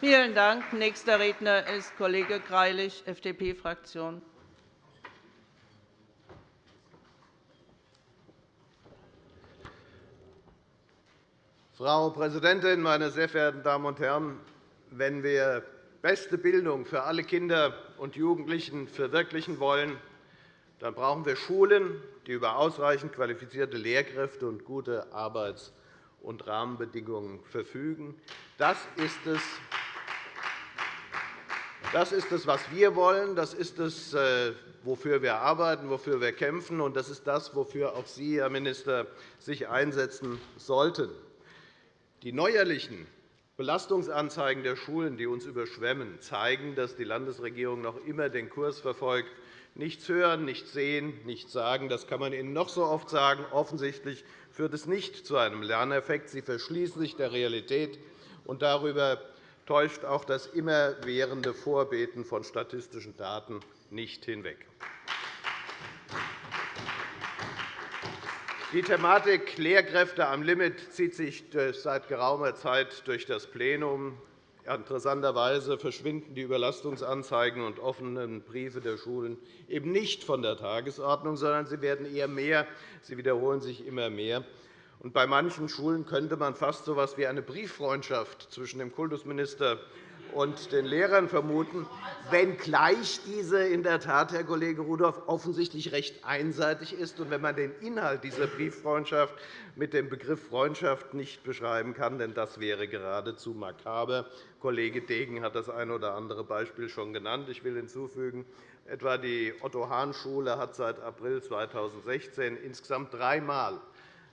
Vielen Dank. Nächster Redner ist Kollege Greilich, FDP-Fraktion. Frau Präsidentin, meine sehr verehrten Damen und Herren! Wenn wir beste Bildung für alle Kinder und Jugendlichen verwirklichen wollen, dann brauchen wir Schulen, die über ausreichend qualifizierte Lehrkräfte und gute Arbeits- und Rahmenbedingungen verfügen. Das ist es, das ist es, was wir wollen. Das ist es, äh, wofür wir arbeiten, wofür wir kämpfen. Und das ist das, wofür auch Sie, Herr Minister, sich einsetzen sollten. Die neuerlichen Belastungsanzeigen der Schulen, die uns überschwemmen, zeigen, dass die Landesregierung noch immer den Kurs verfolgt, nichts hören, nichts sehen, nichts sagen. Das kann man Ihnen noch so oft sagen. Offensichtlich führt es nicht zu einem Lerneffekt. Sie verschließen sich der Realität, und darüber täuscht auch das immerwährende Vorbeten von statistischen Daten nicht hinweg. Die Thematik Lehrkräfte am Limit zieht sich seit geraumer Zeit durch das Plenum. Interessanterweise verschwinden die Überlastungsanzeigen und offenen Briefe der Schulen eben nicht von der Tagesordnung, sondern sie werden eher mehr. Sie wiederholen sich immer mehr. bei manchen Schulen könnte man fast so etwas wie eine Brieffreundschaft zwischen dem Kultusminister und den Lehrern vermuten, wenngleich diese in der Tat, Herr Kollege Rudolph, offensichtlich recht einseitig ist. Und wenn man den Inhalt dieser Brieffreundschaft mit dem Begriff Freundschaft nicht beschreiben kann, denn das wäre geradezu makaber. Kollege Degen hat das eine oder andere Beispiel schon genannt. Ich will hinzufügen, etwa die Otto-Hahn-Schule hat seit April 2016 insgesamt dreimal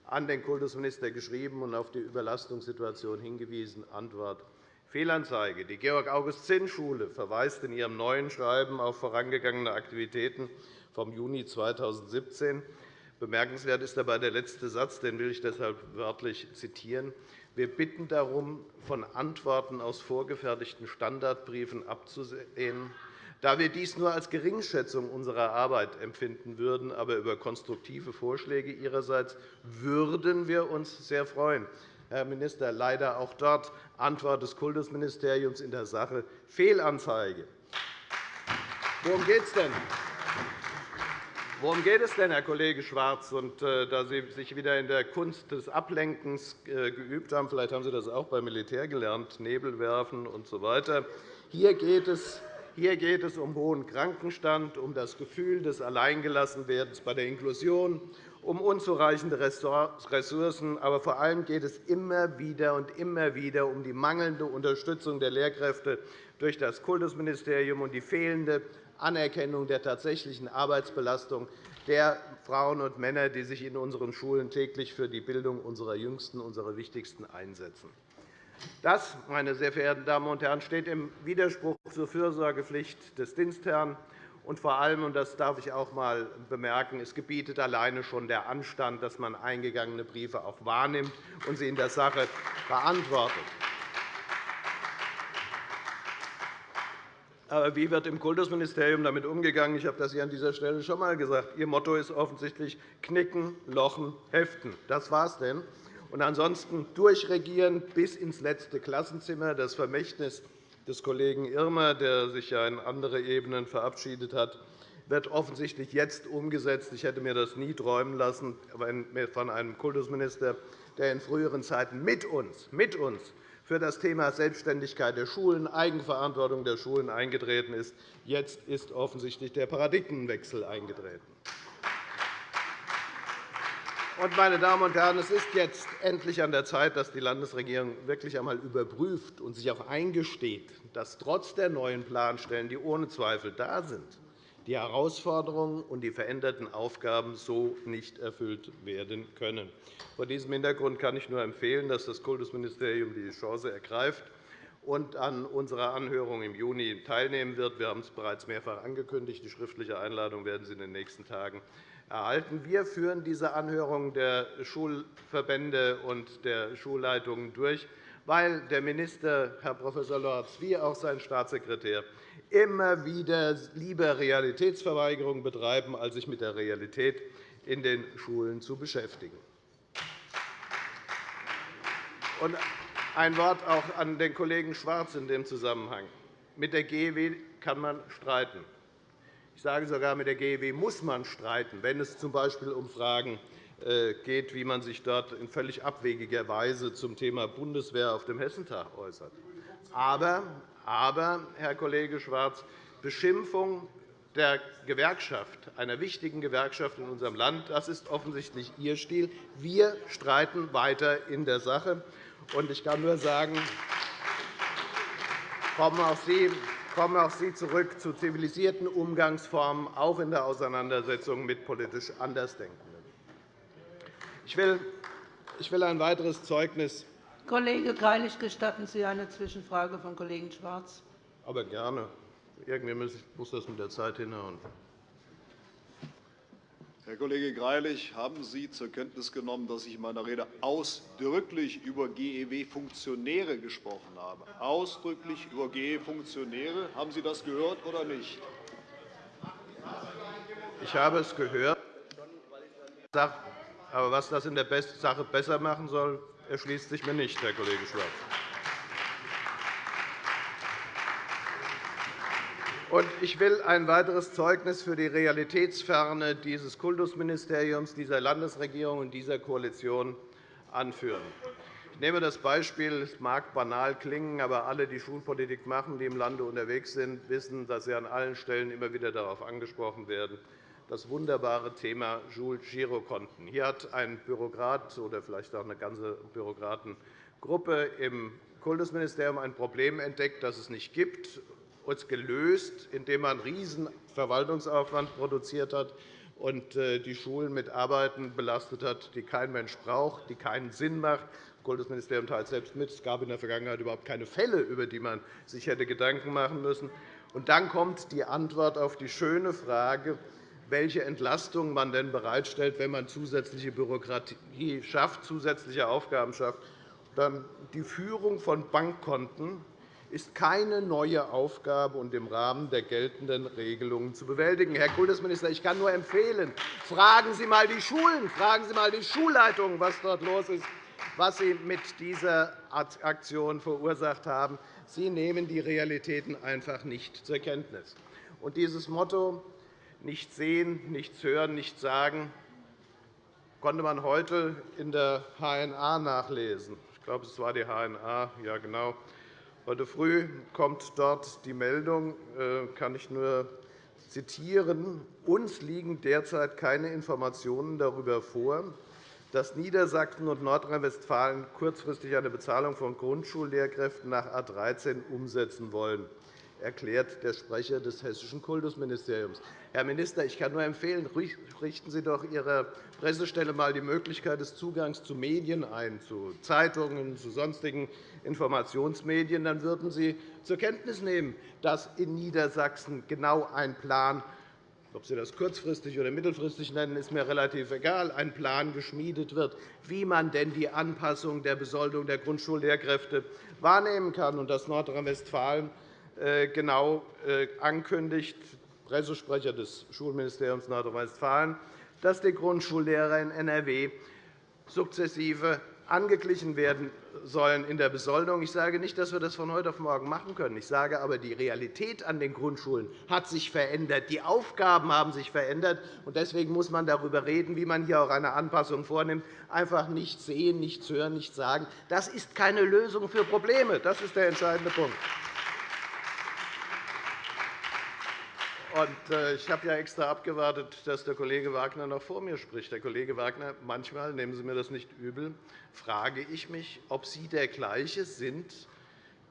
an den Kultusminister geschrieben und auf die Überlastungssituation hingewiesen. Antwort Fehlanzeige. Die Georg-August-Zinn-Schule verweist in ihrem neuen Schreiben auf vorangegangene Aktivitäten vom Juni 2017. Bemerkenswert ist dabei der letzte Satz, den will ich deshalb wörtlich zitieren. Wir bitten darum, von Antworten aus vorgefertigten Standardbriefen abzusehen, da wir dies nur als Geringschätzung unserer Arbeit empfinden würden. Aber über konstruktive Vorschläge Ihrerseits würden wir uns sehr freuen. Herr Minister, leider auch dort Antwort des Kultusministeriums in der Sache Fehlanzeige. Worum geht es denn? Worum geht es denn, Herr Kollege Schwarz? Und, äh, da Sie sich wieder in der Kunst des Ablenkens äh, geübt haben, vielleicht haben Sie das auch beim Militär gelernt, Nebel werfen usw. So Hier geht es hier geht es um hohen Krankenstand, um das Gefühl des Alleingelassenwerdens bei der Inklusion, um unzureichende Ressourcen. Aber vor allem geht es immer wieder und immer wieder um die mangelnde Unterstützung der Lehrkräfte durch das Kultusministerium und die fehlende Anerkennung der tatsächlichen Arbeitsbelastung der Frauen und Männer, die sich in unseren Schulen täglich für die Bildung unserer Jüngsten, unserer Wichtigsten einsetzen. Das, meine sehr verehrten Damen und Herren, steht im Widerspruch zur Fürsorgepflicht des Dienstherrn. Und vor allem, und das darf ich auch einmal bemerken, es gebietet alleine schon der Anstand, dass man eingegangene Briefe auch wahrnimmt und sie in der Sache beantwortet. Aber wie wird im Kultusministerium damit umgegangen? Ich habe das hier an dieser Stelle schon einmal gesagt. Ihr Motto ist offensichtlich Knicken, Lochen, Heften. Das war es denn. Und ansonsten durchregieren bis ins letzte Klassenzimmer. Das Vermächtnis des Kollegen Irmer, der sich ja in andere Ebenen verabschiedet hat, wird offensichtlich jetzt umgesetzt. Ich hätte mir das nie träumen lassen von einem Kultusminister, der in früheren Zeiten mit uns, mit uns für das Thema Selbstständigkeit der Schulen, Eigenverantwortung der Schulen eingetreten ist. Jetzt ist offensichtlich der Paradigmenwechsel eingetreten. Meine Damen und Herren, es ist jetzt endlich an der Zeit, dass die Landesregierung wirklich einmal überprüft und sich auch eingesteht, dass trotz der neuen Planstellen, die ohne Zweifel da sind, die Herausforderungen und die veränderten Aufgaben so nicht erfüllt werden können. Vor diesem Hintergrund kann ich nur empfehlen, dass das Kultusministerium die Chance ergreift und an unserer Anhörung im Juni teilnehmen wird. Wir haben es bereits mehrfach angekündigt. Die schriftliche Einladung werden Sie in den nächsten Tagen erhalten. Wir führen diese Anhörung der Schulverbände und der Schulleitungen durch, weil der Minister, Herr Prof. Lorz, wie auch sein Staatssekretär immer wieder lieber Realitätsverweigerung betreiben, als sich mit der Realität in den Schulen zu beschäftigen. Ein Wort auch an den Kollegen Schwarz in dem Zusammenhang. Mit der GEW kann man streiten. Ich sage sogar, mit der GEW muss man streiten, wenn es z. B. um Fragen äh, geht, wie man sich dort in völlig abwegiger Weise zum Thema Bundeswehr auf dem Hessentag äußert. Aber, aber Herr Kollege Schwarz, Beschimpfung der Gewerkschaft, einer wichtigen Gewerkschaft in unserem Land, das ist offensichtlich Ihr Stil. Wir streiten weiter in der Sache. Ich kann nur sagen, kommen auch Sie kommen auch Sie zurück zu zivilisierten Umgangsformen, auch in der Auseinandersetzung mit politisch Andersdenkenden. Ich will ein weiteres Zeugnis. Kollege Greilich, gestatten Sie eine Zwischenfrage von Kollegen Schwarz? Aber gerne. Irgendwie muss das mit der Zeit hinhauen. Herr Kollege Greilich, haben Sie zur Kenntnis genommen, dass ich in meiner Rede ausdrücklich über GEW-Funktionäre gesprochen habe? Ausdrücklich über GEW-Funktionäre. Haben Sie das gehört oder nicht? Ich habe es gehört. Aber was das in der Sache besser machen soll, erschließt sich mir nicht, Herr Kollege Schwarz. Ich will ein weiteres Zeugnis für die Realitätsferne dieses Kultusministeriums, dieser Landesregierung und dieser Koalition anführen. Ich nehme das Beispiel, es mag banal klingen, aber alle, die Schulpolitik machen, die im Lande unterwegs sind, wissen, dass sie an allen Stellen immer wieder darauf angesprochen werden, das wunderbare Thema Girokonten. Hier hat ein Bürokrat oder vielleicht auch eine ganze Bürokratengruppe im Kultusministerium ein Problem entdeckt, das es nicht gibt uns gelöst, indem man einen riesen Verwaltungsaufwand produziert hat und äh, die Schulen mit Arbeiten belastet hat, die kein Mensch braucht, die keinen Sinn machen. Das Kultusministerium teilt selbst mit. Es gab in der Vergangenheit überhaupt keine Fälle, über die man sich hätte Gedanken machen müssen. Und dann kommt die Antwort auf die schöne Frage, welche Entlastung man denn bereitstellt, wenn man zusätzliche Bürokratie schafft, zusätzliche Aufgaben schafft. Die Führung von Bankkonten ist keine neue Aufgabe und im Rahmen der geltenden Regelungen zu bewältigen. Herr Kultusminister, ich kann nur empfehlen, fragen Sie einmal die Schulen, fragen Sie einmal die Schulleitungen, was dort los ist, was Sie mit dieser Aktion verursacht haben. Sie nehmen die Realitäten einfach nicht zur Kenntnis. Und dieses Motto, nichts sehen, nichts hören, nichts sagen, konnte man heute in der HNA nachlesen. Ich glaube, es war die HNA. Ja, genau. Heute früh kommt dort die Meldung, äh, kann ich nur zitieren, uns liegen derzeit keine Informationen darüber vor, dass Niedersachsen und Nordrhein-Westfalen kurzfristig eine Bezahlung von Grundschullehrkräften nach A 13 umsetzen wollen erklärt der Sprecher des Hessischen Kultusministeriums. Herr Minister, ich kann nur empfehlen, richten Sie doch Ihrer Pressestelle einmal die Möglichkeit des Zugangs zu Medien ein, zu Zeitungen, zu sonstigen Informationsmedien. Dann würden Sie zur Kenntnis nehmen, dass in Niedersachsen genau ein Plan ob Sie das kurzfristig oder mittelfristig nennen, ist mir relativ egal, ein Plan geschmiedet wird, wie man denn die Anpassung der Besoldung der Grundschullehrkräfte wahrnehmen kann, und dass Nordrhein-Westfalen genau äh, ankündigt, Pressesprecher des Schulministeriums Nordrhein-Westfalen, dass die Grundschullehrer in NRW sukzessive angeglichen werden sollen in der Besoldung. Ich sage nicht, dass wir das von heute auf morgen machen können. Ich sage aber, die Realität an den Grundschulen hat sich verändert. Die Aufgaben haben sich verändert. Deswegen muss man darüber reden, wie man hier auch eine Anpassung vornimmt. Einfach nichts sehen, nichts hören, nichts sagen. Das ist keine Lösung für Probleme. Das ist der entscheidende Punkt. Ich habe ja extra abgewartet, dass der Kollege Wagner noch vor mir spricht. Herr Kollege Wagner, manchmal, nehmen Sie mir das nicht übel, frage ich mich, ob Sie der gleiche sind,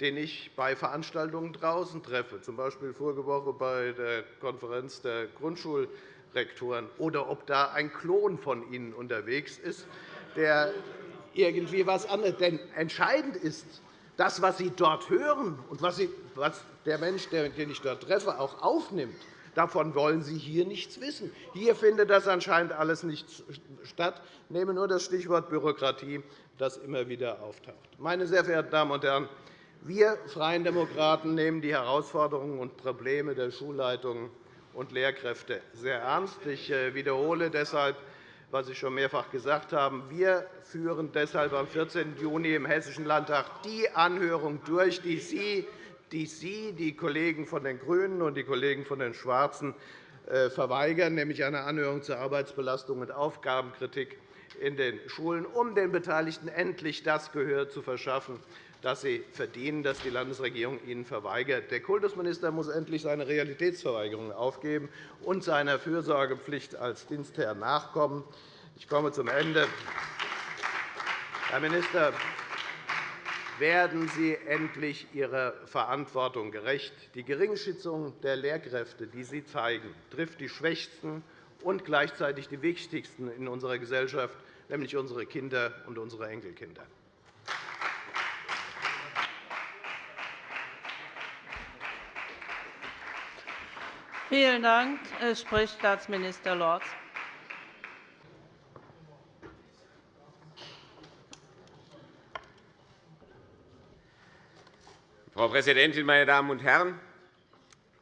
den ich bei Veranstaltungen draußen treffe, z. B. vorige Woche bei der Konferenz der Grundschulrektoren, oder ob da ein Klon von Ihnen unterwegs ist, der irgendwie etwas anderes. Denn entscheidend ist, das, was Sie dort hören und was der Mensch, den ich dort treffe, auch aufnimmt, davon wollen Sie hier nichts wissen. Hier findet das anscheinend alles nicht statt. Ich nehme nur das Stichwort Bürokratie, das immer wieder auftaucht. Meine sehr verehrten Damen und Herren, wir Freien Demokraten nehmen die Herausforderungen und Probleme der Schulleitungen und Lehrkräfte sehr ernst. Ich äh, wiederhole deshalb was ich schon mehrfach gesagt habe. Wir führen deshalb am 14. Juni im Hessischen Landtag die Anhörung durch, die Sie, die, Sie, die Kollegen von den GRÜNEN und die Kollegen von den Schwarzen äh, verweigern, nämlich eine Anhörung zur Arbeitsbelastung und Aufgabenkritik in den Schulen, um den Beteiligten endlich das Gehör zu verschaffen, das sie verdienen, das die Landesregierung ihnen verweigert. Der Kultusminister muss endlich seine Realitätsverweigerung aufgeben und seiner Fürsorgepflicht als Dienstherr nachkommen. Ich komme zum Ende. Herr Minister, werden Sie endlich Ihrer Verantwortung gerecht. Die Geringschätzung der Lehrkräfte, die Sie zeigen, trifft die Schwächsten und gleichzeitig die Wichtigsten in unserer Gesellschaft, nämlich unsere Kinder und unsere Enkelkinder. Vielen Dank. Es spricht Staatsminister Lorz. Frau Präsidentin, meine Damen und Herren!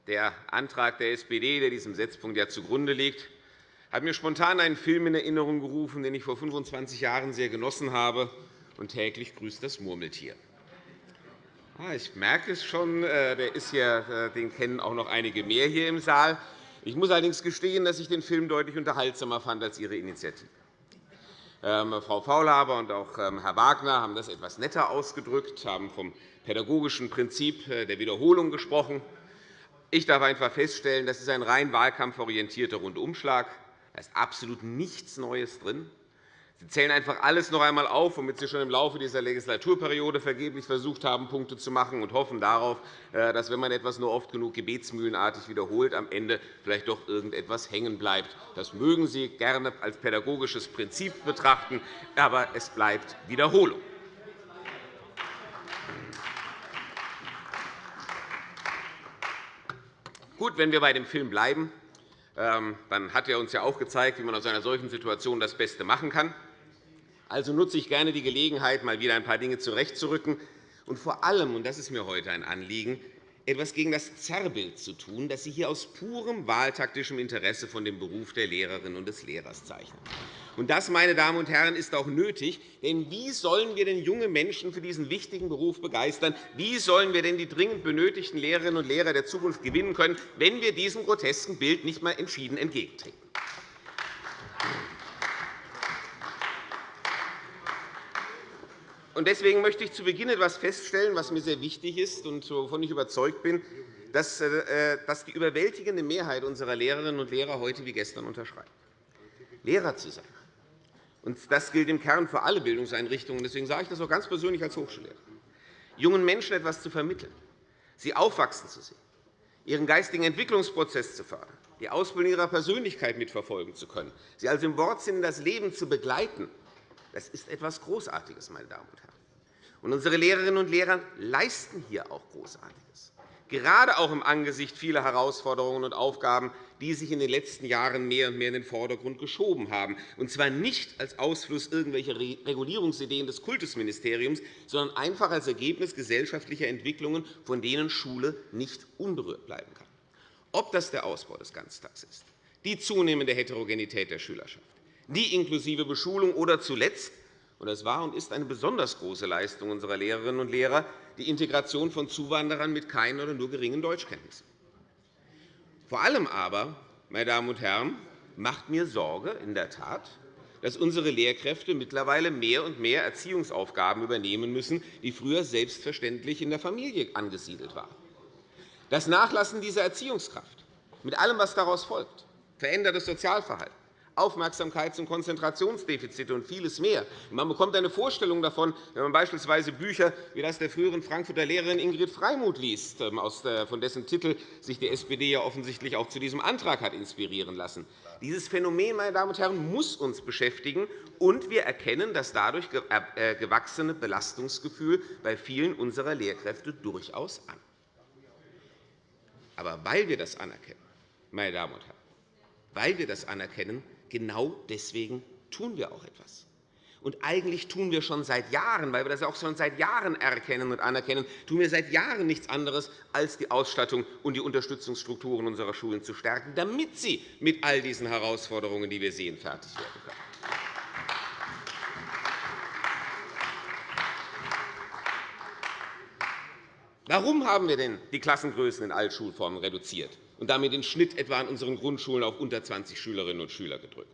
Der Antrag der SPD, der diesem Setzpunkt ja zugrunde liegt, hat mir spontan einen Film in Erinnerung gerufen, den ich vor 25 Jahren sehr genossen habe. Und täglich grüßt das Murmeltier. Ah, ich merke es schon, äh, der ist hier, äh, den kennen auch noch einige mehr hier im Saal. Ich muss allerdings gestehen, dass ich den Film deutlich unterhaltsamer fand als Ihre Initiative. Ähm, Frau Faulhaber und auch ähm, Herr Wagner haben das etwas netter ausgedrückt, haben vom pädagogischen Prinzip äh, der Wiederholung gesprochen. Ich darf einfach feststellen, das ist ein rein wahlkampforientierter Rundumschlag. Da ist absolut nichts Neues drin. Sie zählen einfach alles noch einmal auf, womit Sie schon im Laufe dieser Legislaturperiode vergeblich versucht haben, Punkte zu machen, und hoffen darauf, äh, dass, wenn man etwas nur oft genug gebetsmühlenartig wiederholt, am Ende vielleicht doch irgendetwas hängen bleibt. Das mögen Sie gerne als pädagogisches Prinzip betrachten, aber es bleibt Wiederholung. Gut, wenn wir bei dem Film bleiben, ähm, dann hat er uns ja auch gezeigt, wie man aus einer solchen Situation das Beste machen kann. Also nutze ich gerne die Gelegenheit, mal wieder ein paar Dinge zurechtzurücken und vor allem, und das ist mir heute ein Anliegen, etwas gegen das Zerrbild zu tun, das Sie hier aus purem wahltaktischem Interesse von dem Beruf der Lehrerin und des Lehrers zeichnen. Und das, meine Damen und Herren, ist auch nötig. Denn wie sollen wir denn junge Menschen für diesen wichtigen Beruf begeistern? Wie sollen wir denn die dringend benötigten Lehrerinnen und Lehrer der Zukunft gewinnen können, wenn wir diesem grotesken Bild nicht einmal entschieden entgegentreten? Deswegen möchte ich zu Beginn etwas feststellen, was mir sehr wichtig ist und wovon ich überzeugt bin, dass äh, die überwältigende Mehrheit unserer Lehrerinnen und Lehrer heute wie gestern unterschreibt. Lehrer zu sein. Und das gilt im Kern für alle Bildungseinrichtungen. Deswegen sage ich das auch ganz persönlich als Hochschullehrer. Jungen Menschen etwas zu vermitteln, sie aufwachsen zu sehen, ihren geistigen Entwicklungsprozess zu fördern, die Ausbildung ihrer Persönlichkeit mitverfolgen zu können, sie also im Wortsinn das Leben zu begleiten, das ist etwas Großartiges, meine Damen und Herren. Und unsere Lehrerinnen und Lehrer leisten hier auch Großartiges, gerade auch im Angesicht vieler Herausforderungen und Aufgaben, die sich in den letzten Jahren mehr und mehr in den Vordergrund geschoben haben, und zwar nicht als Ausfluss irgendwelcher Regulierungsideen des Kultusministeriums, sondern einfach als Ergebnis gesellschaftlicher Entwicklungen, von denen Schule nicht unberührt bleiben kann. Ob das der Ausbau des Ganztags ist, die zunehmende Heterogenität der Schülerschaft, die inklusive Beschulung oder zuletzt und es war und ist eine besonders große Leistung unserer Lehrerinnen und Lehrer, die Integration von Zuwanderern mit keinen oder nur geringen Deutschkenntnissen. Vor allem aber, meine Damen und Herren, macht mir Sorge in der Tat, dass unsere Lehrkräfte mittlerweile mehr und mehr Erziehungsaufgaben übernehmen müssen, die früher selbstverständlich in der Familie angesiedelt waren. Das Nachlassen dieser Erziehungskraft mit allem, was daraus folgt, verändertes Sozialverhalten, Aufmerksamkeits- und Konzentrationsdefizite und vieles mehr. Man bekommt eine Vorstellung davon, wenn man beispielsweise Bücher wie das der früheren Frankfurter Lehrerin Ingrid Freimuth liest, ähm, von dessen Titel sich die SPD ja offensichtlich auch zu diesem Antrag hat inspirieren lassen. Dieses Phänomen meine Damen und Herren, muss uns beschäftigen, und wir erkennen das dadurch äh, gewachsene Belastungsgefühl bei vielen unserer Lehrkräfte durchaus an. Aber weil wir das anerkennen, meine Damen und Herren, weil wir das anerkennen, genau deswegen tun wir auch etwas. Und eigentlich tun wir schon seit Jahren, weil wir das auch schon seit Jahren erkennen und anerkennen, tun wir seit Jahren nichts anderes, als die Ausstattung und die Unterstützungsstrukturen unserer Schulen zu stärken, damit sie mit all diesen Herausforderungen, die wir sehen, fertig werden können. Warum haben wir denn die Klassengrößen in allen Schulformen reduziert und damit den Schnitt etwa an unseren Grundschulen auf unter 20 Schülerinnen und Schüler gedrückt?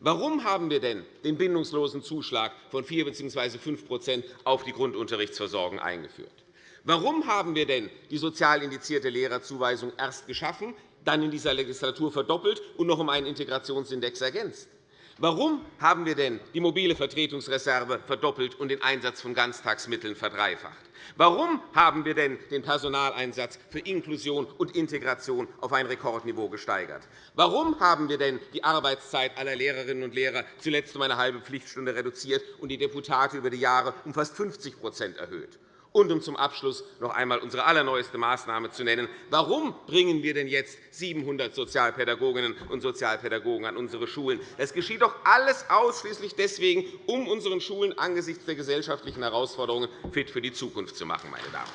Warum haben wir denn den bindungslosen Zuschlag von 4 bzw. 5% auf die Grundunterrichtsversorgung eingeführt? Warum haben wir denn die sozial indizierte Lehrerzuweisung erst geschaffen, dann in dieser Legislatur verdoppelt und noch um einen Integrationsindex ergänzt? Warum haben wir denn die mobile Vertretungsreserve verdoppelt und den Einsatz von Ganztagsmitteln verdreifacht? Warum haben wir denn den Personaleinsatz für Inklusion und Integration auf ein Rekordniveau gesteigert? Warum haben wir denn die Arbeitszeit aller Lehrerinnen und Lehrer zuletzt um eine halbe Pflichtstunde reduziert und die Deputate über die Jahre um fast 50% erhöht? Und um zum Abschluss noch einmal unsere allerneueste Maßnahme zu nennen. Warum bringen wir denn jetzt 700 Sozialpädagoginnen und Sozialpädagogen an unsere Schulen? Das geschieht doch alles ausschließlich deswegen, um unseren Schulen angesichts der gesellschaftlichen Herausforderungen fit für die Zukunft zu machen. Meine Damen.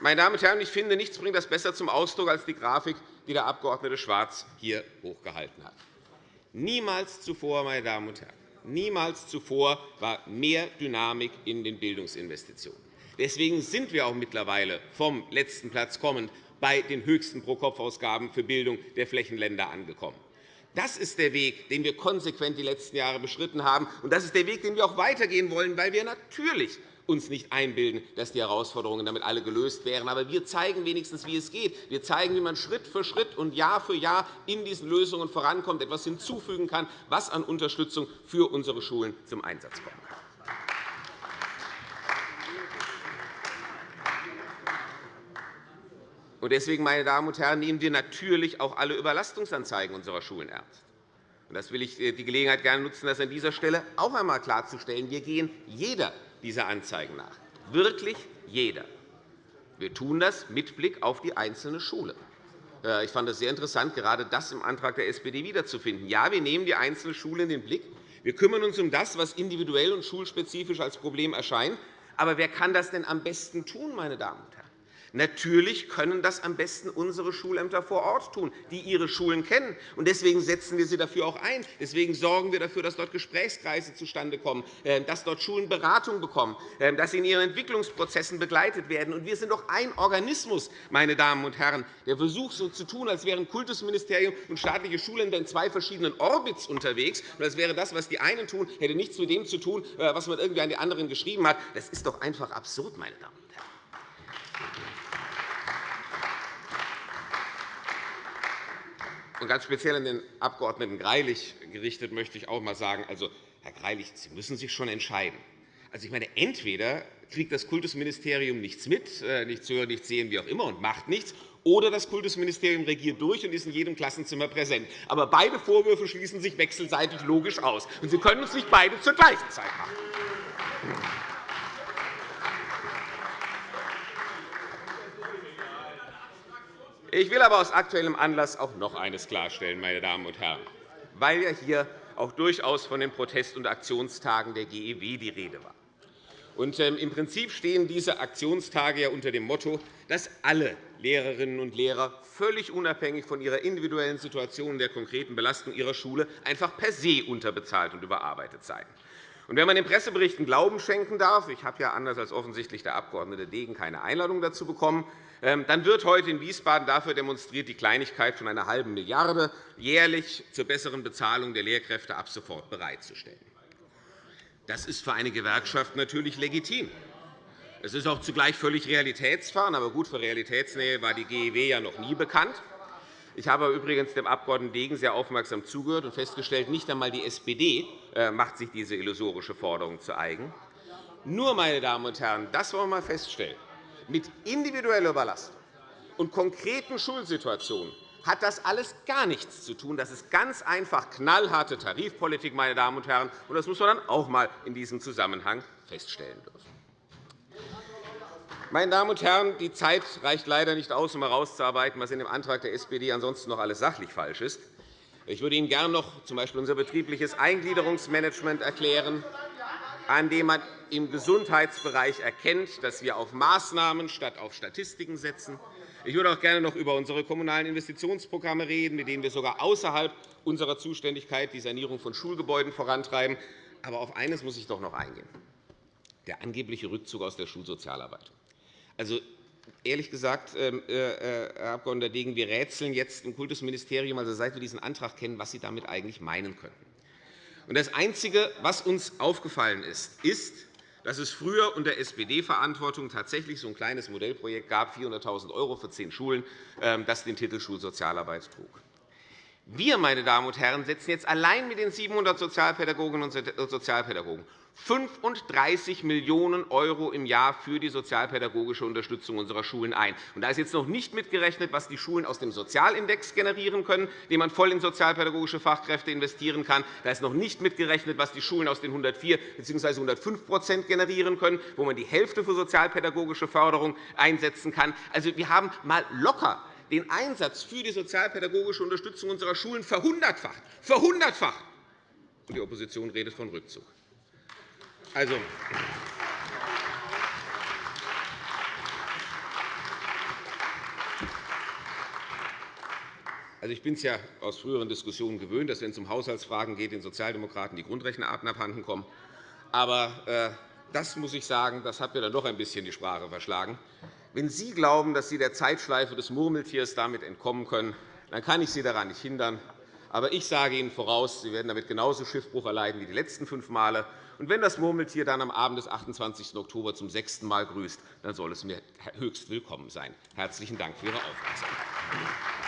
Meine Damen und Herren, ich finde, nichts bringt das besser zum Ausdruck als die Grafik, die der Abg. Schwarz hier hochgehalten hat. Niemals zuvor, meine Damen und Herren, niemals zuvor war mehr Dynamik in den Bildungsinvestitionen. Deswegen sind wir auch mittlerweile vom letzten Platz kommend bei den höchsten Pro-Kopf-Ausgaben für Bildung der Flächenländer angekommen. Das ist der Weg, den wir konsequent die letzten Jahre beschritten haben. Und das ist der Weg, den wir auch weitergehen wollen, weil wir natürlich uns nicht einbilden, dass die Herausforderungen damit alle gelöst wären. Aber wir zeigen wenigstens, wie es geht. Wir zeigen, wie man Schritt für Schritt und Jahr für Jahr in diesen Lösungen vorankommt, etwas hinzufügen kann, was an Unterstützung für unsere Schulen zum Einsatz kommen kann. Deswegen, meine Damen und Herren, nehmen wir natürlich auch alle Überlastungsanzeigen unserer Schulen ernst. Das will ich äh, die Gelegenheit gerne nutzen, das an dieser Stelle auch einmal klarzustellen. Wir gehen jeder dieser Anzeigen nach. Wirklich jeder. Wir tun das mit Blick auf die einzelne Schule. Äh, ich fand es sehr interessant, gerade das im Antrag der SPD wiederzufinden. Ja, wir nehmen die einzelne Schule in den Blick. Wir kümmern uns um das, was individuell und schulspezifisch als Problem erscheint. Aber wer kann das denn am besten tun, meine Damen und Herren? Natürlich können das am besten unsere Schulämter vor Ort tun, die ihre Schulen kennen. Deswegen setzen wir sie dafür auch ein. Deswegen sorgen wir dafür, dass dort Gesprächskreise zustande kommen, äh, dass dort Schulen Beratung bekommen, äh, dass sie in ihren Entwicklungsprozessen begleitet werden. Wir sind doch ein Organismus, meine Damen und Herren. Der Versuch, so zu tun, als wären Kultusministerium und staatliche Schulämter in zwei verschiedenen Orbits unterwegs, und als wäre das, was die einen tun, hätte nichts mit dem zu tun, äh, was man irgendwie an die anderen geschrieben hat. Das ist doch einfach absurd, meine Damen und Herren. Und ganz speziell an den Abg. Greilich gerichtet möchte ich auch einmal sagen, also, Herr Greilich, Sie müssen sich schon entscheiden. Also, ich meine, entweder kriegt das Kultusministerium nichts mit, äh, nichts hören, nichts sehen, wie auch immer, und macht nichts, oder das Kultusministerium regiert durch und ist in jedem Klassenzimmer präsent. Aber beide Vorwürfe schließen sich wechselseitig logisch aus. Und Sie können uns nicht beide zur gleichen Zeit machen. Ich will aber aus aktuellem Anlass auch noch eines klarstellen, meine Damen und Herren, weil ja hier auch durchaus von den Protest- und Aktionstagen der GEW die Rede war. Ähm, Im Prinzip stehen diese Aktionstage ja unter dem Motto, dass alle Lehrerinnen und Lehrer völlig unabhängig von ihrer individuellen Situation und der konkreten Belastung ihrer Schule einfach per se unterbezahlt und überarbeitet seien. Und wenn man den Presseberichten Glauben schenken darf, ich habe ja anders als offensichtlich der Abg. Degen keine Einladung dazu bekommen, ähm, dann wird heute in Wiesbaden dafür demonstriert, die Kleinigkeit von einer halben Milliarde jährlich zur besseren Bezahlung der Lehrkräfte ab sofort bereitzustellen. Das ist für eine Gewerkschaft natürlich legitim. Es ist auch zugleich völlig realitätsfern. Aber gut, für Realitätsnähe war die GEW ja noch nie bekannt. Ich habe übrigens dem Abg. Degen sehr aufmerksam zugehört und festgestellt, nicht einmal die SPD äh, macht sich diese illusorische Forderung zu eigen. Nur, meine Damen und Herren, das wollen wir einmal feststellen. Mit individueller Überlastung und konkreten Schulsituationen hat das alles gar nichts zu tun. Das ist ganz einfach knallharte Tarifpolitik, meine Damen und Herren. Das muss man dann auch einmal in diesem Zusammenhang feststellen dürfen. Meine Damen und Herren, die Zeit reicht leider nicht aus, um herauszuarbeiten, was in dem Antrag der SPD ansonsten noch alles sachlich falsch ist. Ich würde Ihnen gerne noch z. B. unser betriebliches Eingliederungsmanagement erklären, an dem man im Gesundheitsbereich erkennt, dass wir auf Maßnahmen statt auf Statistiken setzen, Ich würde auch gerne noch über unsere kommunalen Investitionsprogramme reden, mit denen wir sogar außerhalb unserer Zuständigkeit die Sanierung von Schulgebäuden vorantreiben. Aber auf eines muss ich doch noch eingehen, der angebliche Rückzug aus der Schulsozialarbeit. Also, ehrlich gesagt, ähm, äh, äh, Herr Abg. Degen, wir rätseln jetzt im Kultusministerium, also seit wir diesen Antrag kennen, was Sie damit eigentlich meinen könnten. Das Einzige, was uns aufgefallen ist, ist, dass es früher unter SPD-Verantwortung tatsächlich so ein kleines Modellprojekt gab, 400.000 € für zehn Schulen, ähm, das den Titel Schulsozialarbeit trug. Wir, meine Damen und Herren, setzen jetzt allein mit den 700 Sozialpädagoginnen und Sozialpädagogen 35 Millionen € im Jahr für die sozialpädagogische Unterstützung unserer Schulen ein. da ist jetzt noch nicht mitgerechnet, was die Schulen aus dem Sozialindex generieren können, den man voll in sozialpädagogische Fachkräfte investieren kann. Da ist noch nicht mitgerechnet, was die Schulen aus den 104 bzw. 105% generieren können, wo man die Hälfte für sozialpädagogische Förderung einsetzen kann. Also, wir haben mal locker den Einsatz für die sozialpädagogische Unterstützung unserer Schulen verhundertfacht. Verhundertfacht! Und die Opposition redet von Rückzug. Also, Also, ich bin es ja aus früheren Diskussionen gewöhnt, dass, wenn es um Haushaltsfragen geht, den Sozialdemokraten die Grundrechenarten abhanden kommen. Aber äh, das muss ich sagen, das hat mir dann doch ein bisschen die Sprache verschlagen. Wenn Sie glauben, dass Sie der Zeitschleife des Murmeltiers damit entkommen können, dann kann ich Sie daran nicht hindern. Aber ich sage Ihnen voraus, Sie werden damit genauso Schiffbruch erleiden wie die letzten fünf Male. Und wenn das Murmeltier dann am Abend des 28. Oktober zum sechsten Mal grüßt, dann soll es mir höchst willkommen sein. Herzlichen Dank für Ihre Aufmerksamkeit.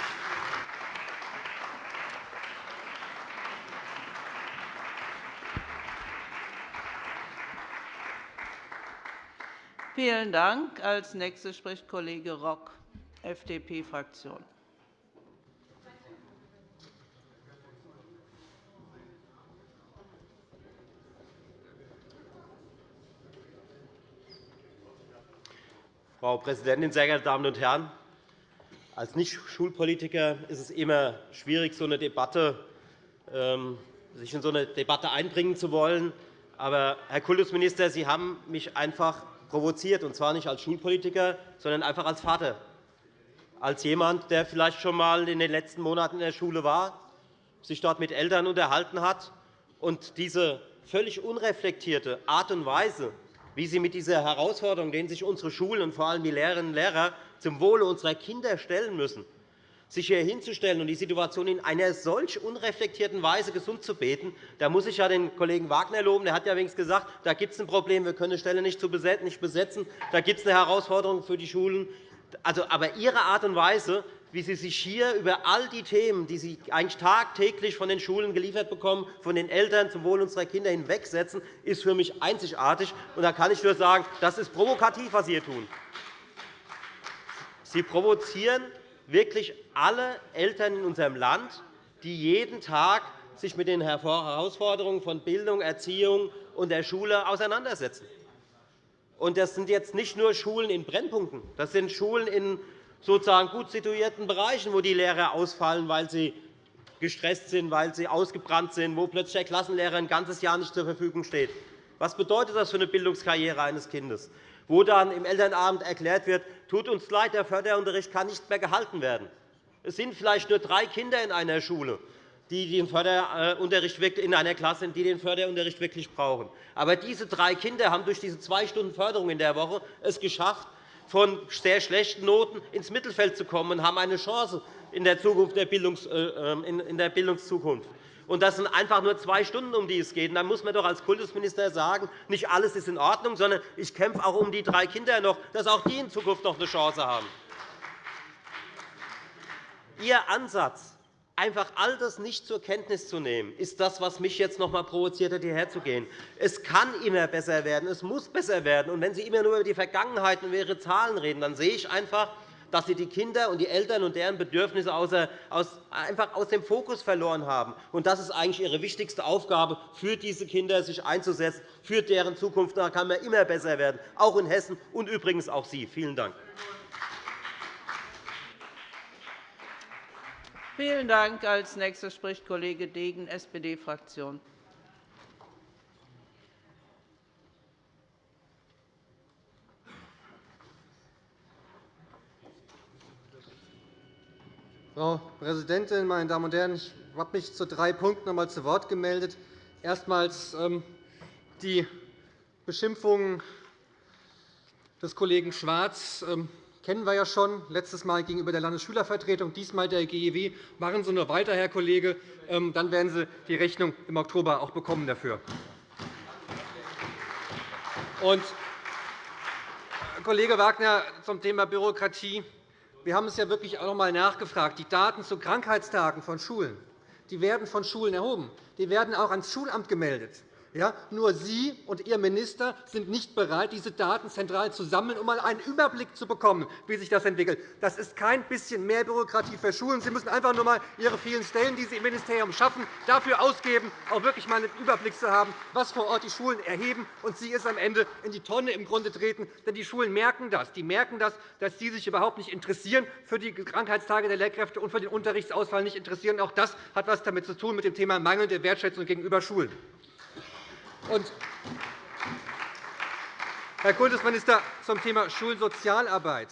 Vielen Dank. Als nächster spricht Kollege Rock, FDP-Fraktion. Frau Präsidentin, sehr geehrte Damen und Herren! Als Nicht-Schulpolitiker ist es immer schwierig, so eine Debatte, ähm, sich in so eine Debatte einbringen zu wollen. Aber, Herr Kultusminister, Sie haben mich einfach provoziert, und zwar nicht als Schulpolitiker, sondern einfach als Vater, als jemand, der vielleicht schon einmal in den letzten Monaten in der Schule war, sich dort mit Eltern unterhalten hat und diese völlig unreflektierte Art und Weise, wie Sie mit dieser Herausforderung, denen sich unsere Schulen und vor allem die Lehrerinnen und Lehrer zum Wohle unserer Kinder stellen müssen, sich hier hinzustellen und die Situation in einer solch unreflektierten Weise gesund zu beten, da muss ich ja den Kollegen Wagner loben. Der hat ja wenigstens gesagt, da gibt es ein Problem, wir können die Stelle nicht besetzen, da gibt es eine Herausforderung für die Schulen. Also, aber Ihre Art und Weise, wie Sie sich hier über all die Themen, die Sie eigentlich tagtäglich von den Schulen geliefert bekommen, von den Eltern zum Wohl unserer Kinder hinwegsetzen, ist für mich einzigartig. Und da kann ich nur sagen, das ist provokativ, was Sie hier tun. Sie provozieren wirklich alle Eltern in unserem Land, die jeden Tag sich mit den Herausforderungen von Bildung, Erziehung und der Schule auseinandersetzen. Das sind jetzt nicht nur Schulen in Brennpunkten. Das sind Schulen in sozusagen gut situierten Bereichen, wo die Lehrer ausfallen, weil sie gestresst sind, weil sie ausgebrannt sind, wo plötzlich der Klassenlehrer ein ganzes Jahr nicht zur Verfügung steht. Was bedeutet das für eine Bildungskarriere eines Kindes? Wo dann im Elternabend erklärt wird, tut uns leid, der Förderunterricht kann nicht mehr gehalten werden. Es sind vielleicht nur drei Kinder in einer Schule, die den Förderunterricht in einer Klasse die den Förderunterricht wirklich brauchen. Aber diese drei Kinder haben durch diese zwei Stunden Förderung in der Woche es geschafft, von sehr schlechten Noten ins Mittelfeld zu kommen und haben eine Chance in der, Zukunft der, Bildungs, äh, ähm, in der Bildungszukunft. Und das sind einfach nur zwei Stunden, um die es geht. Dann muss man doch als Kultusminister sagen, nicht alles ist in Ordnung, sondern ich kämpfe auch um die drei Kinder noch, dass auch die in Zukunft noch eine Chance haben. Ihr Ansatz, einfach all das nicht zur Kenntnis zu nehmen, ist das, was mich jetzt noch einmal provoziert hat, hierher zu gehen. Es kann immer besser werden, es muss besser werden. Und wenn Sie immer nur über die Vergangenheit und über Ihre Zahlen reden, dann sehe ich einfach, dass Sie die Kinder und die Eltern und deren Bedürfnisse einfach aus dem Fokus verloren haben. Und das ist eigentlich Ihre wichtigste Aufgabe, für diese Kinder sich einzusetzen, für deren Zukunft. Da kann man immer besser werden, auch in Hessen und übrigens auch Sie. Vielen Dank. Vielen Dank. Als nächster spricht Kollege Degen, SPD-Fraktion. Frau Präsidentin, meine Damen und Herren! Ich habe mich zu drei Punkten noch einmal zu Wort gemeldet. Erstmals ähm, die Beschimpfungen des Kollegen Schwarz ähm, kennen wir ja schon, letztes Mal gegenüber der Landesschülervertretung, diesmal der GEW. Machen Sie nur weiter, Herr Kollege, ähm, dann werden Sie die Rechnung im Oktober auch bekommen dafür. Und, Kollege Wagner, zum Thema Bürokratie. Wir haben es ja wirklich auch noch einmal nachgefragt. Die Daten zu Krankheitstagen von Schulen die werden von Schulen erhoben. Die werden auch ans Schulamt gemeldet. Ja, nur Sie und Ihr Minister sind nicht bereit, diese Daten zentral zu sammeln, um einmal einen Überblick zu bekommen, wie sich das entwickelt. Das ist kein bisschen mehr Bürokratie für Schulen. Sie müssen einfach nur einmal Ihre vielen Stellen, die Sie im Ministerium schaffen, dafür ausgeben, auch wirklich einmal einen Überblick zu haben, was vor Ort die Schulen erheben, und Sie es am Ende in die Tonne im Grunde treten. Denn die Schulen merken das. Die merken das, dass Sie sich überhaupt nicht interessieren für die Krankheitstage der Lehrkräfte und für den Unterrichtsausfall nicht interessieren. Auch das hat etwas damit zu tun mit dem Thema mangelnde Wertschätzung gegenüber Schulen. Und Herr Kultusminister, zum Thema Schulsozialarbeit.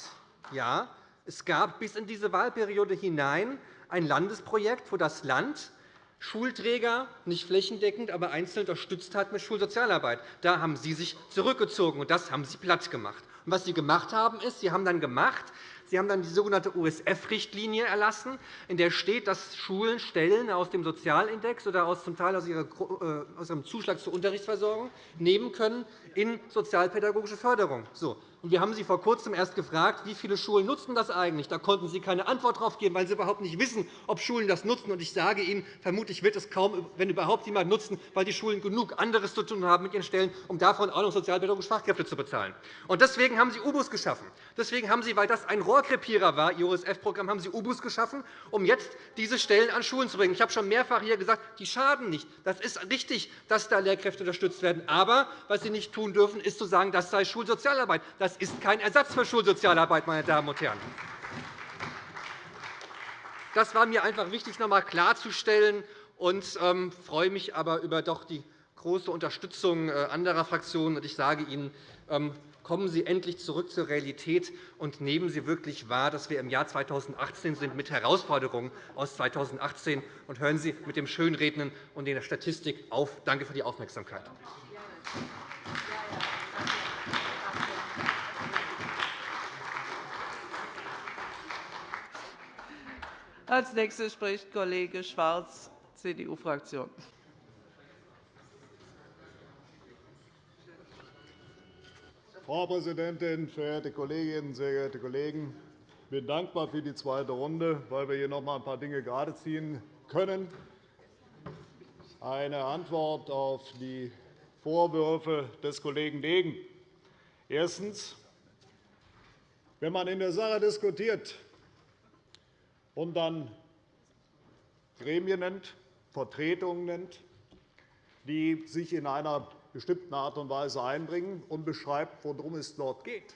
Ja, es gab bis in diese Wahlperiode hinein ein Landesprojekt, wo das Land Schulträger nicht flächendeckend, aber einzeln unterstützt hat mit Schulsozialarbeit. Da haben Sie sich zurückgezogen, und das haben Sie platt gemacht. Was Sie gemacht haben, ist, Sie haben dann gemacht, Sie haben dann die sogenannte USF-Richtlinie erlassen, in der steht, dass Schulen Stellen aus dem Sozialindex oder aus zum Teil aus, äh, ihrem Zuschlag zur Unterrichtsversorgung nehmen können in sozialpädagogische Förderung. So. Und wir haben Sie vor Kurzem erst gefragt, wie viele Schulen nutzen das eigentlich. Da konnten Sie keine Antwort darauf geben, weil Sie überhaupt nicht wissen, ob Schulen das nutzen. Und ich sage Ihnen, vermutlich wird es kaum, wenn überhaupt jemand nutzen, weil die Schulen genug anderes zu tun haben mit ihren Stellen, um davon auch noch sozialpädagogische Fachkräfte zu bezahlen. Und deswegen haben Sie UBUS geschaffen. Deswegen haben Sie, weil das ein Rohrkrepierer war, Ihr OSF-Programm, haben Sie UBUS geschaffen, um jetzt diese Stellen an Schulen zu bringen. Ich habe schon mehrfach hier gesagt, die schaden nicht. Das ist richtig, dass da Lehrkräfte unterstützt werden. Aber was Sie nicht tun dürfen, ist zu sagen, das sei Schulsozialarbeit. Das ist kein Ersatz für Schulsozialarbeit, meine Damen und Herren. Das war mir einfach wichtig, noch einmal klarzustellen. Ich ähm, freue mich aber über doch die große Unterstützung äh, anderer Fraktionen. Ich sage Ihnen, ähm, kommen Sie endlich zurück zur Realität und nehmen Sie wirklich wahr, dass wir im Jahr 2018 sind mit Herausforderungen aus 2018 und hören Sie mit dem Schönreden und der Statistik auf. Danke für die Aufmerksamkeit. Als Nächster spricht Kollege Schwarz, CDU-Fraktion. Frau Präsidentin, verehrte Kolleginnen, sehr geehrte Kollegen! Ich bin dankbar für die zweite Runde, weil wir hier noch einmal ein paar Dinge geradeziehen können. Eine Antwort auf die Vorwürfe des Kollegen Degen. Erstens. Wenn man in der Sache diskutiert, und dann Gremien nennt, Vertretungen nennt, die sich in einer bestimmten Art und Weise einbringen und beschreibt, worum es dort geht,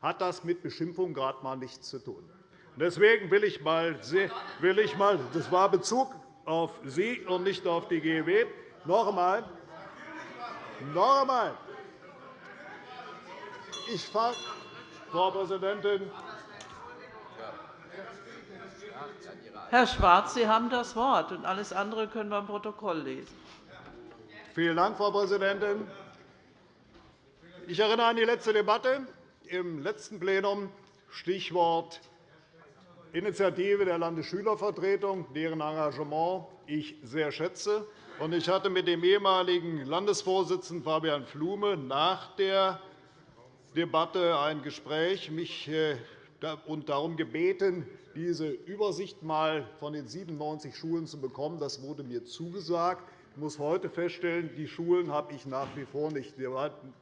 hat das mit Beschimpfung gerade einmal nichts zu tun. Deswegen will ich mal, will ich mal das war Bezug auf Sie und nicht auf die GEW. Noch einmal, noch einmal. Ich Frau Präsidentin, Herr Schwarz, Sie haben das Wort, und alles andere können wir im Protokoll lesen. Vielen Dank, Frau Präsidentin. Ich erinnere an die letzte Debatte im letzten Plenum, Stichwort Initiative der Landesschülervertretung, deren Engagement ich sehr schätze. Ich hatte mit dem ehemaligen Landesvorsitzenden Fabian Flume nach der Debatte ein Gespräch mich äh, und darum gebeten, diese Übersicht einmal von den 97 Schulen zu bekommen. Das wurde mir zugesagt. Ich muss heute feststellen, die Schulen habe ich nach wie vor nicht. Wir hatten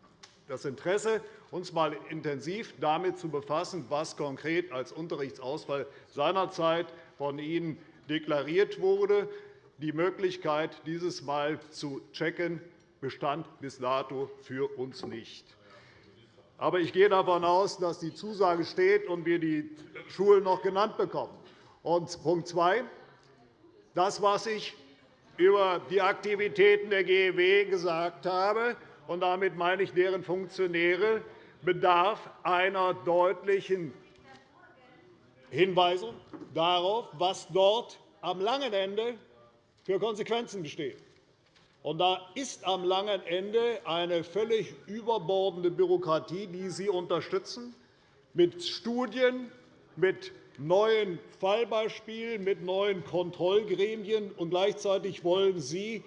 das Interesse, uns einmal intensiv damit zu befassen, was konkret als Unterrichtsausfall seinerzeit von Ihnen deklariert wurde. Die Möglichkeit, dieses einmal zu checken, bestand bis dato für uns nicht. Aber ich gehe davon aus, dass die Zusage steht und wir die Schulen noch genannt bekommen. Und Punkt 2. Das, was ich über die Aktivitäten der GEW gesagt habe, und damit meine ich deren Funktionäre, bedarf einer deutlichen Hinweise darauf, was dort am langen Ende für Konsequenzen bestehen. Und da ist am langen Ende eine völlig überbordende Bürokratie, die Sie unterstützen, mit Studien, mit neuen Fallbeispielen, mit neuen Kontrollgremien. Und gleichzeitig wollen Sie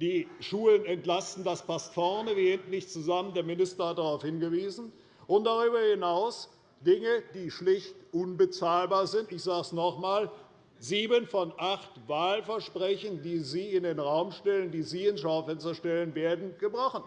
die Schulen entlasten. Das passt vorne wie hinten nicht zusammen. Der Minister hat darauf hingewiesen. Und darüber hinaus Dinge, die schlicht unbezahlbar sind. Ich sage es noch einmal. Sieben von acht Wahlversprechen, die Sie in den Raum stellen, die Sie ins Schaufenster stellen, werden gebrochen.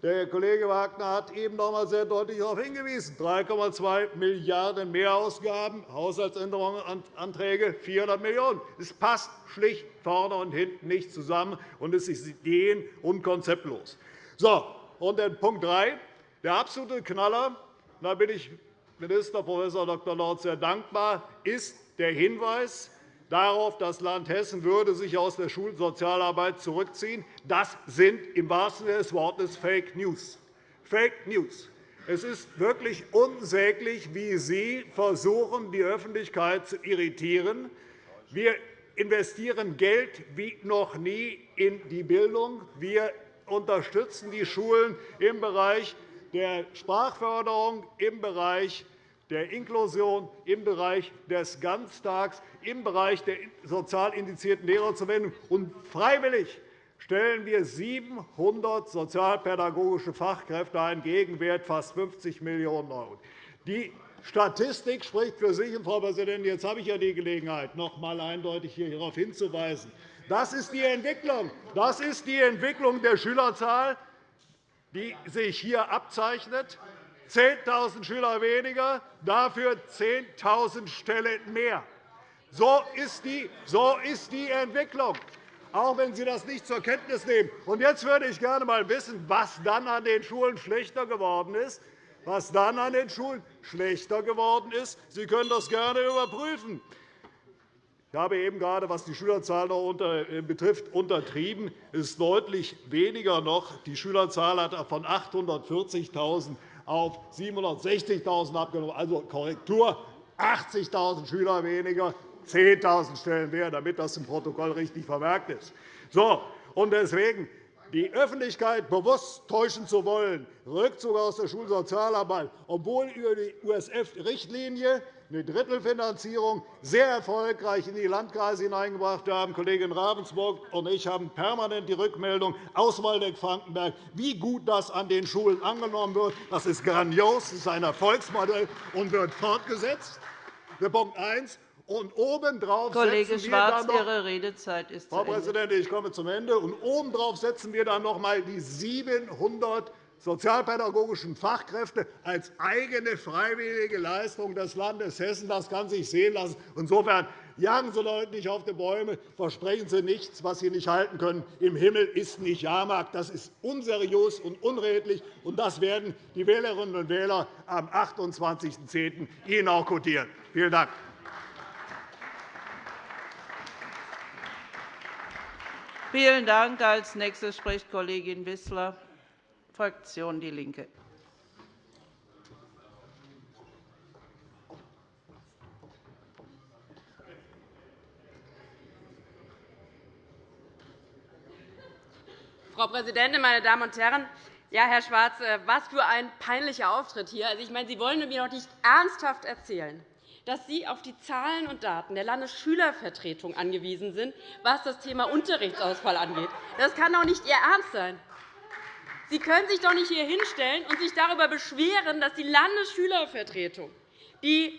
Der Kollege Wagner hat eben noch einmal sehr deutlich darauf hingewiesen. 3,2 Milliarden € Mehrausgaben, Haushaltsänderungsanträge 400 Millionen €. Es passt schlicht vorne und hinten nicht zusammen, und es ist ideen- und konzeptlos. So, und der Punkt 3, der absolute Knaller, da bin ich Minister Prof. Dr. Lorz sehr dankbar, ist der Hinweis, darauf, das Land Hessen würde sich aus der Schulsozialarbeit zurückziehen. Das sind im wahrsten Sinne des Wortes Fake News. Fake News. Es ist wirklich unsäglich, wie Sie versuchen, die Öffentlichkeit zu irritieren. Wir investieren Geld wie noch nie in die Bildung. Wir unterstützen die Schulen im Bereich der Sprachförderung, im Bereich der Inklusion, im Bereich des Ganztags, im Bereich der sozial indizierten Lehrerzuwendung. Und freiwillig stellen wir 700 sozialpädagogische Fachkräfte ein, Gegenwert fast 50 Millionen €. Die Statistik spricht für sich. Frau Präsidentin, jetzt habe ich ja die Gelegenheit, noch einmal eindeutig hierauf hinzuweisen. Das ist die Entwicklung. Das ist die Entwicklung der Schülerzahl, die sich hier abzeichnet. 10.000 Schüler weniger, dafür 10.000 Stellen mehr. So ist, die, so ist die Entwicklung, auch wenn Sie das nicht zur Kenntnis nehmen. Und jetzt würde ich gerne einmal wissen, was dann an den Schulen schlechter geworden ist. Was dann an den Schulen schlechter geworden ist. Sie können das gerne überprüfen. Ich habe eben gerade, was die Schülerzahl noch äh, betrifft, untertrieben. Es ist deutlich weniger noch. Die Schülerzahl hat von 840.000 auf 760.000 abgenommen. Also Korrektur, 80.000 Schüler weniger, 10.000 Stellen mehr, damit das im Protokoll richtig vermerkt ist. So, und deswegen die Öffentlichkeit bewusst täuschen zu wollen, Rückzug aus der Schulsozialarbeit, obwohl über die USF-Richtlinie eine Drittelfinanzierung sehr erfolgreich in die Landkreise hineingebracht haben. Kollegin Ravensburg und ich haben permanent die Rückmeldung aus Waldeck-Frankenberg, wie gut das an den Schulen angenommen wird. Das ist grandios, das ist ein Erfolgsmodell und wird fortgesetzt. Punkt 1. Und obendrauf Kollege setzen Schwarz, wir dann noch, Ihre Redezeit ist Frau Präsidentin, ich komme zum Ende. Und obendrauf setzen wir dann noch einmal die 700 sozialpädagogischen Fachkräfte als eigene freiwillige Leistung des Landes Hessen. Das kann sich sehen lassen. Insofern jagen Sie Leute nicht auf die Bäume, versprechen Sie nichts, was Sie nicht halten können. Im Himmel ist nicht Jahrmarkt. Das ist unseriös und unredlich, und das werden die Wählerinnen und Wähler am 28.10. Ihnen auch kodieren. Vielen Dank. Vielen Dank. Als nächste spricht Kollegin Wissler, Fraktion DIE LINKE. Frau Präsidentin, meine Damen und Herren! Ja, Herr Schwarz, äh, was für ein peinlicher Auftritt hier. Also, ich meine, Sie wollen mir doch nicht ernsthaft erzählen, dass Sie auf die Zahlen und Daten der Landesschülervertretung angewiesen sind, was das Thema Unterrichtsausfall angeht. Das kann doch nicht Ihr Ernst sein. Sie können sich doch nicht hier hinstellen und sich darüber beschweren, dass die Landesschülervertretung die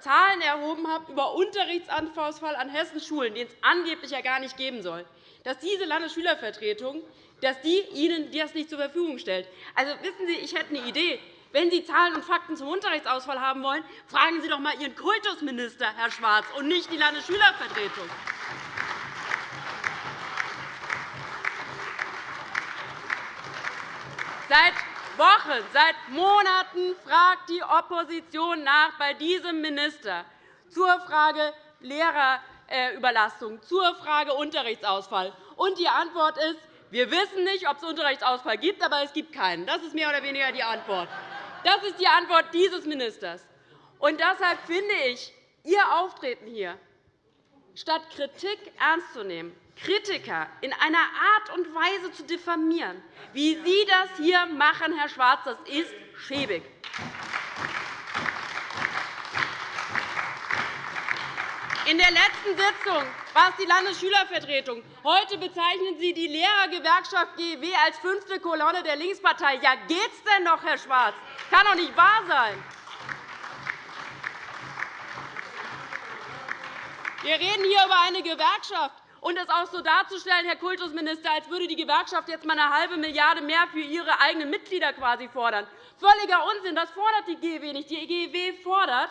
Zahlen erhoben hat über Unterrichtsausfall an Hessens Schulen, den es angeblich ja gar nicht geben soll, dass diese Landesschülervertretung dass die Ihnen das nicht zur Verfügung stellt. Also, wissen Sie, ich hätte eine Idee. Wenn Sie Zahlen und Fakten zum Unterrichtsausfall haben wollen, fragen Sie doch einmal Ihren Kultusminister, Herr Schwarz, und nicht die Landesschülervertretung. Seit Wochen, seit Monaten fragt die Opposition nach bei diesem Minister zur Frage Lehrerüberlastung, zur Frage Unterrichtsausfall. Und die Antwort ist, wir wissen nicht, ob es Unterrichtsausfall gibt, aber es gibt keinen. Das ist mehr oder weniger die Antwort. Das ist die Antwort dieses Ministers. Und deshalb finde ich, Ihr Auftreten hier, statt Kritik ernst zu nehmen, Kritiker in einer Art und Weise zu diffamieren, wie Sie das hier machen, Herr Schwarz, das ist schäbig. In der letzten Sitzung war es die Landesschülervertretung. Heute bezeichnen Sie die Lehrergewerkschaft GEW als fünfte Kolonne der Linkspartei. Ja, geht's denn noch, Herr Schwarz? Kann doch nicht wahr sein. Wir reden hier über eine Gewerkschaft. Und es auch so darzustellen, Herr Kultusminister, als würde die Gewerkschaft jetzt einmal eine halbe Milliarde mehr für ihre eigenen Mitglieder quasi fordern. Völliger Unsinn. Das fordert die GEW nicht. Die GEW fordert,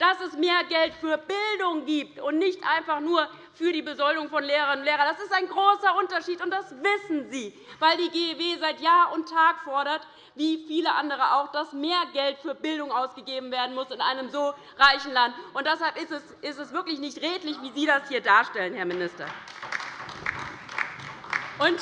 dass es mehr Geld für Bildung gibt und nicht einfach nur für die Besoldung von Lehrerinnen und Lehrern. Das ist ein großer Unterschied, und das wissen Sie, weil die GEW seit Jahr und Tag fordert, wie viele andere auch, dass mehr Geld für Bildung ausgegeben werden muss in einem so reichen Land. Und deshalb ist es wirklich nicht redlich, wie Sie das hier darstellen, Herr Minister. Und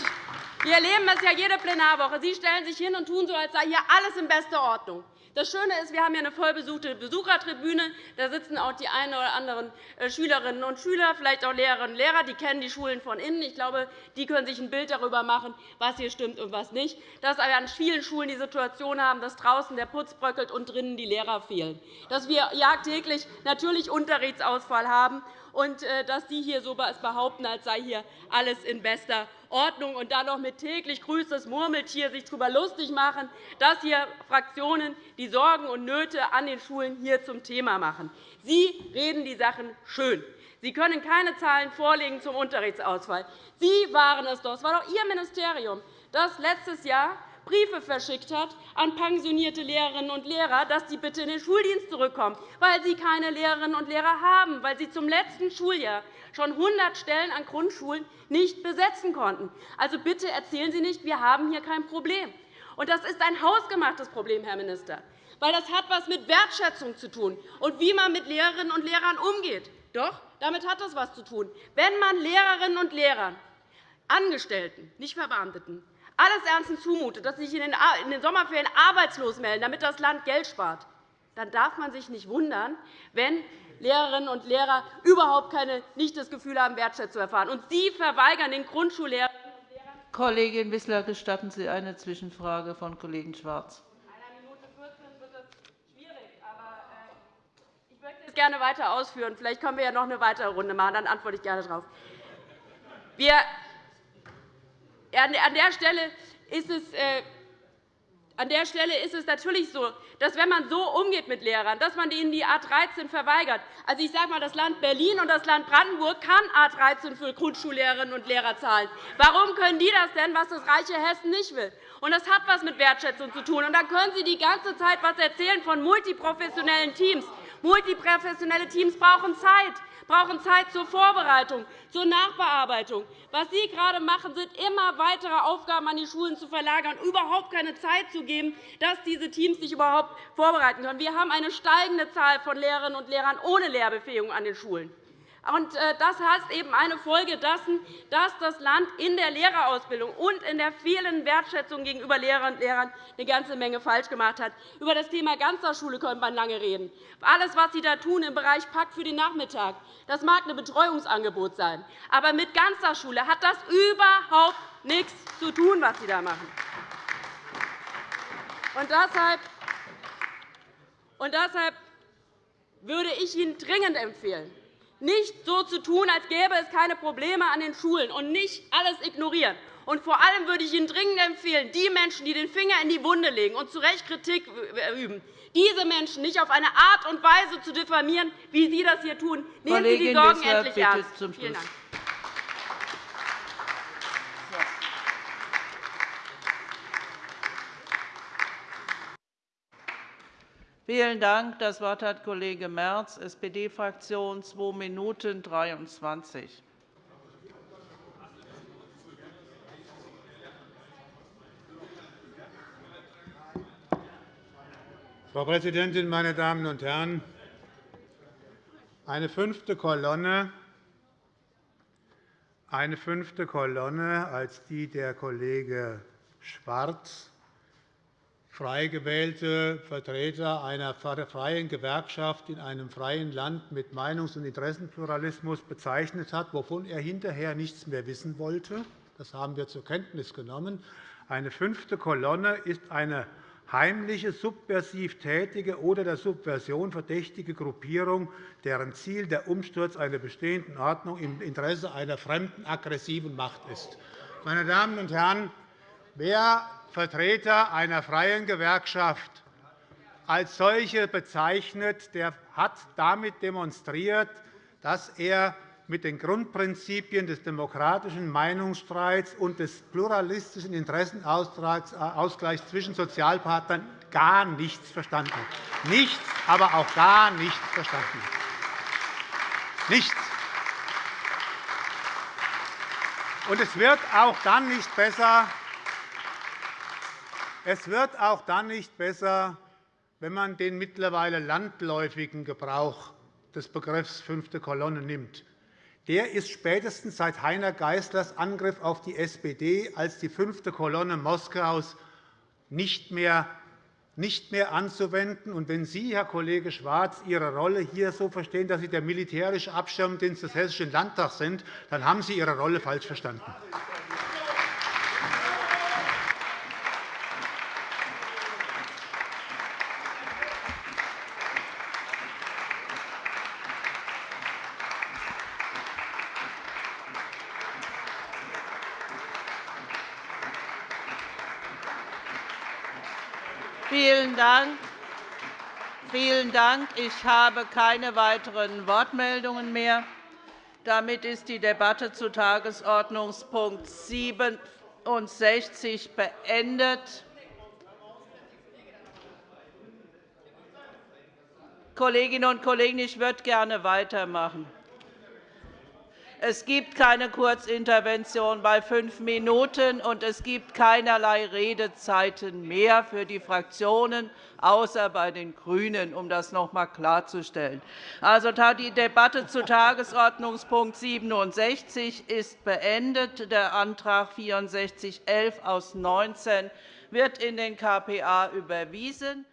wir erleben es ja jede Plenarwoche. Sie stellen sich hin und tun so, als sei hier alles in bester Ordnung. Das Schöne ist, wir haben eine vollbesuchte Besuchertribüne. Da sitzen auch die einen oder anderen äh, Schülerinnen und Schüler, vielleicht auch Lehrerinnen und Lehrer. Die kennen die Schulen von innen. Ich glaube, die können sich ein Bild darüber machen, was hier stimmt und was nicht. Dass wir an vielen Schulen die Situation haben, dass draußen der Putz bröckelt und drinnen die Lehrer fehlen. Dass wir jagdtäglich natürlich Unterrichtsausfall haben und äh, dass Sie hier so behaupten, als sei hier alles in bester Ordnung und dann noch mit täglich grüßt das Murmeltier sich darüber lustig machen, dass hier Fraktionen die Sorgen und Nöte an den Schulen hier zum Thema machen. Sie reden die Sachen schön. Sie können keine Zahlen vorlegen zum Unterrichtsausfall. Sie waren es doch, es war doch Ihr Ministerium, das letztes Jahr Briefe verschickt hat an pensionierte Lehrerinnen und Lehrer, dass sie bitte in den Schuldienst zurückkommen, weil sie keine Lehrerinnen und Lehrer haben, weil sie zum letzten Schuljahr schon 100 Stellen an Grundschulen nicht besetzen konnten. Also bitte erzählen Sie nicht, wir haben hier kein Problem. Und das ist ein hausgemachtes Problem, Herr Minister, weil das hat etwas mit Wertschätzung zu tun und wie man mit Lehrerinnen und Lehrern umgeht. Doch, damit hat das etwas zu tun. Wenn man Lehrerinnen und Lehrern, Angestellten, nicht Verbeamteten, alles ernstens zumutet, dass sie sich in den Sommerferien arbeitslos melden, damit das Land Geld spart, dann darf man sich nicht wundern, wenn Lehrerinnen und Lehrer überhaupt keine, nicht das Gefühl haben, Wertschätzung zu erfahren. Und Sie verweigern den Grundschullehrern Kollegin Wissler, gestatten Sie eine Zwischenfrage von Kollegen Schwarz. Einer Minute 14 wird das schwierig, aber äh, ich möchte es gerne weiter ausführen. Vielleicht können wir ja noch eine weitere Runde machen, dann antworte ich gerne darauf. Wir an der Stelle ist es äh, an der Stelle ist es natürlich so, dass wenn man so umgeht mit Lehrern, dass man ihnen die A 13 verweigert. Also, ich sage einmal, das Land Berlin und das Land Brandenburg kann A 13 für Grundschullehrerinnen und Lehrer zahlen. Warum können die das denn, was das reiche Hessen nicht will? Und das hat etwas mit Wertschätzung zu tun. Und dann können Sie die ganze Zeit etwas erzählen von multiprofessionellen Teams. Multiprofessionelle Teams brauchen Zeit brauchen Zeit zur Vorbereitung, zur Nachbearbeitung. Was Sie gerade machen, sind immer weitere Aufgaben an die Schulen zu verlagern, überhaupt keine Zeit zu geben, dass diese Teams sich überhaupt vorbereiten können. Wir haben eine steigende Zahl von Lehrerinnen und Lehrern ohne Lehrbefähigung an den Schulen. Äh, das heißt eben eine Folge dessen, dass das Land in der Lehrerausbildung und in der vielen Wertschätzung gegenüber Lehrerinnen und Lehrern eine ganze Menge falsch gemacht hat. Über das Thema Ganztagsschule könnte man lange reden. Alles, was Sie da tun im Bereich Pakt für den Nachmittag, das mag ein Betreuungsangebot sein. Aber mit Ganztagsschule hat das überhaupt nichts zu tun, was Sie da machen. Und deshalb, und deshalb würde ich Ihnen dringend empfehlen, nicht so zu tun, als gäbe es keine Probleme an den Schulen und nicht alles ignorieren. Und vor allem würde ich Ihnen dringend empfehlen, die Menschen, die den Finger in die Wunde legen und zu Recht Kritik üben, diese Menschen nicht auf eine Art und Weise zu diffamieren, wie Sie das hier tun. Nehmen Sie die Sorgen endlich ernst. Vielen Dank. Vielen Dank. Das Wort hat Kollege Merz, SPD-Fraktion, 2 Minuten 23. Frau Präsidentin, meine Damen und Herren! Eine fünfte Kolonne, eine fünfte Kolonne als die der Kollege Schwarz frei gewählte Vertreter einer freien Gewerkschaft in einem freien Land mit Meinungs- und Interessenpluralismus bezeichnet hat, wovon er hinterher nichts mehr wissen wollte. Das haben wir zur Kenntnis genommen. Eine fünfte Kolonne ist eine heimliche, subversiv tätige oder der Subversion verdächtige Gruppierung, deren Ziel der Umsturz einer bestehenden Ordnung im Interesse einer fremden, aggressiven Macht ist. Meine Damen und Herren, wer Vertreter einer freien Gewerkschaft als solche bezeichnet, der hat damit demonstriert, dass er mit den Grundprinzipien des demokratischen Meinungsstreits und des pluralistischen Interessenausgleichs zwischen Sozialpartnern gar nichts verstanden hat. Nichts, aber auch gar nichts verstanden hat. Nichts. Und es wird auch dann nicht besser, es wird auch dann nicht besser, wenn man den mittlerweile landläufigen Gebrauch des Begriffs fünfte Kolonne nimmt der ist spätestens seit Heiner Geißlers Angriff auf die SPD als die fünfte Kolonne Moskaus nicht mehr nicht mehr anzuwenden. Und wenn Sie, Herr Kollege Schwarz, Ihre Rolle hier so verstehen, dass Sie der militärische Abschirmdienst des Hessischen Landtags sind, dann haben Sie Ihre Rolle falsch verstanden. Vielen Dank. Ich habe keine weiteren Wortmeldungen mehr. Damit ist die Debatte zu Tagesordnungspunkt 67 beendet. Kolleginnen und Kollegen, ich würde gerne weitermachen. Es gibt keine Kurzintervention bei fünf Minuten, und es gibt keinerlei Redezeiten mehr für die Fraktionen, außer bei den GRÜNEN, um das noch einmal klarzustellen. Also, die Debatte zu Tagesordnungspunkt 67 ist beendet. Der Antrag 6411 aus 19 wird in den KPA überwiesen.